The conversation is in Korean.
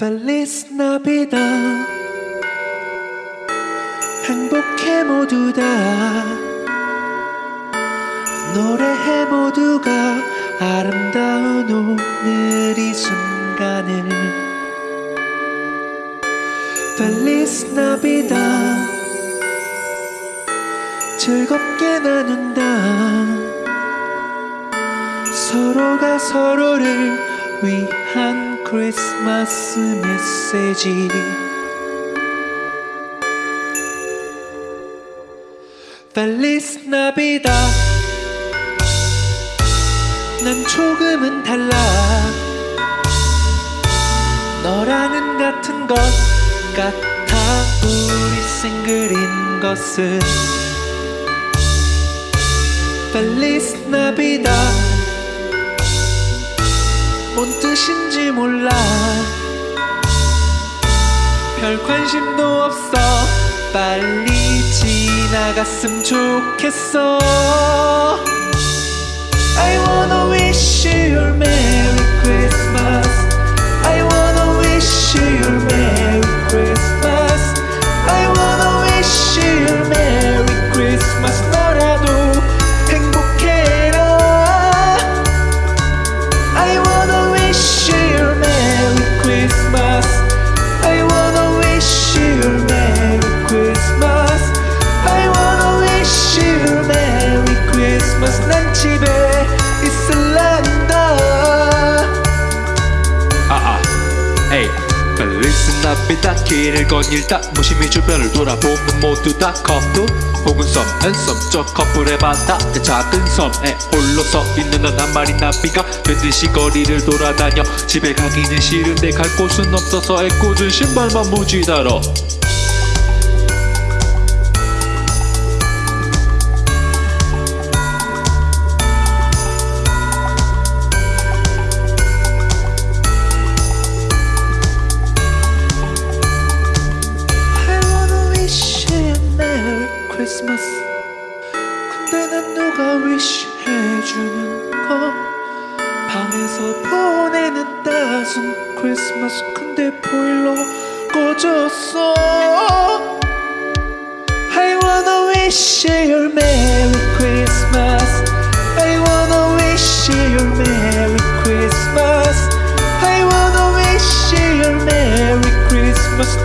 Feliz Navidad 행복해 모두 다. 노래해 모두가 아름다운 오늘 이 순간을. Feliz Navidad 즐겁게 나눈다. 서로가 서로를 위한 크리스마스 메시지. Feliz Navidad 난 조금은 달라. 너랑은 같은 것 같아. 우리 싱글인 것은 Feliz Navidad 뭔 뜻인지 몰라. 별 관심도 없어. 빨리 지나갔으면 좋겠어. I wanna 나비다 길을 거닐다. 무심히 주변을 돌아보면 모두 다 커플. 혹은 섬앤섬저 커플의 바다. 내 작은 섬에 홀로 서 있는 넌한 마리 나비가 밴듯이 거리를 돌아다녀. 집에 가기는 싫은데 갈 곳은 없어서 애꿎은 신발만 무지달어 Christmas 근데 난 누가 wish 해주는 거 방에서 보내는 따순 크리스마스 근데 보일러 꺼졌어 I wanna wish you a Merry Christmas I wanna wish you a Merry Christmas I wanna wish you a Merry Christmas